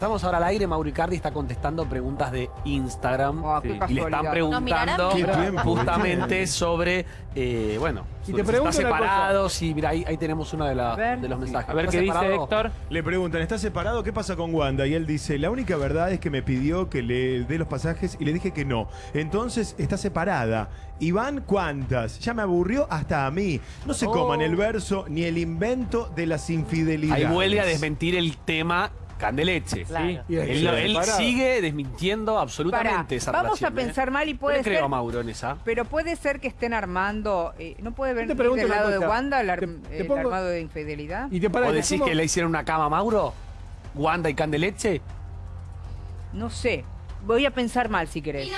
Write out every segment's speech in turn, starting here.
Estamos ahora al aire, Mauro Icardi está contestando preguntas de Instagram Oh, y le están ¿Nos preguntando justamente sobre, eh, bueno, te si está separado, sí, mira, ahí, ahí tenemos uno de, la- de los mensajes. A ver ¿Está qué dice separado? Héctor. Le preguntan, ¿está separado? ¿Qué pasa con Wanda? Y él dice, la única verdad es que me pidió que le dé los pasajes y le dije que no. Entonces está separada. ¿Y van cuántas? Ya me aburrió hasta a mí. No se coman el verso ni el invento de las infidelidades. Ahí vuelve a desmentir el tema Candeleche. Claro. Sí. Él, sigue desmintiendo absolutamente Pará, esa vamos relación, a pensar ¿eh? mal y puede creo ser- a Mauro en esa. Pero puede ser que estén armando. eh, ¿No puede ver del lado de. Wanda el, ar- Te- te el pongo- armado de infidelidad? Y te para, ¿O decís que le hicieron una cama a Mauro? ¿Wanda y Candeleche? No sé. Voy a pensar mal si querés.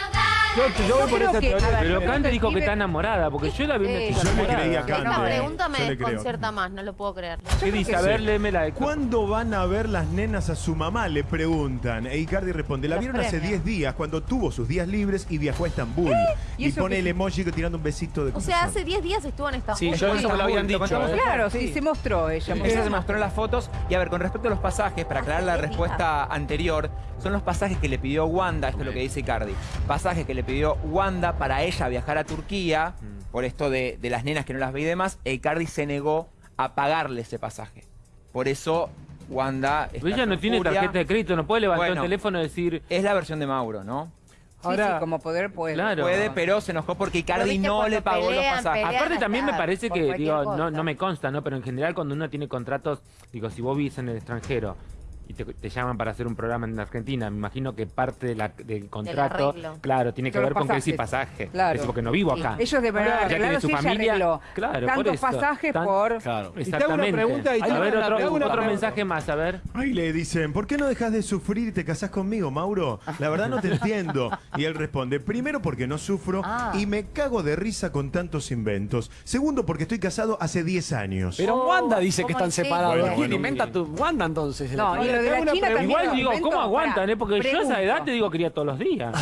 Yo, yo voy por esa teoría. ver, Pero Cande dijo que está enamorada, porque yo la vi en Eh, esta yo le Esta Cande. pregunta me desconcierta más, no lo puedo creer. ¿Qué dice? A ver, léemela. Héctor. ¿Cuándo van a ver las nenas a su mamá? Le preguntan. E Icardi responde, la vieron hace premios. 10 días cuando tuvo sus días libres y viajó a Estambul. ¿Y pone el emoji tirando un besito de O sea, hace 10 días estuvo en Estambul. Sí, yo eso me lo habían dicho. ¿eh? Claro, sí, Sí. se mostró ella. Ella se mostró en las fotos. Y a ver, con respecto a los pasajes, para aclarar la respuesta anterior, son los pasajes que le pidió Wanda, esto es lo que dice Icardi. Pasajes que le pidió Wanda para ella viajar a Turquía, por esto de, de las nenas que no las ve y demás, e Icardi se negó a pagarle ese pasaje. Por eso Wanda. está Pero ella no tiene furia. tarjeta de crédito, no puede levantar Bueno. el teléfono y decir. Es la versión de Mauro, ¿no? Sí, Ahora- sí, como poder puede. Claro. Puede, pero se enojó porque Icardi no le pagó pelean, los pasajes. pelean. Aparte también me parece que, digo, no, no me consta, ¿no? Pero en general cuando uno tiene contratos, digo, si vos vivís en el extranjero y te, te llaman para hacer un programa en Argentina, me imagino que parte de la- del contrato, claro, tiene que ver con que sí pasaje. Claro. Porque no vivo acá. Ellos deben haber Ya tiene arreglado su familia. Claro, por tantos pasajes Tan- por... Claro. Y te hago una Exactamente. pregunta y te a hago ver, una otro, pregunta. otro mensaje más, a ver. Ahí le dicen, ¿por qué no dejas de sufrir y te casás conmigo, Mauro? La verdad no te entiendo. Y él responde, primero porque no sufro Ah. y me cago de risa con tantos inventos. Segundo porque estoy casado hace 10 años. Pero Oh, Wanda dice que ¿cómo están separados. Bueno, ¿Quién bueno. inventa tu Wanda entonces? No, de la China también. Igual digo. ¿cómo aguantan? Eh? Porque yo a esa edad te digo quería todos los días.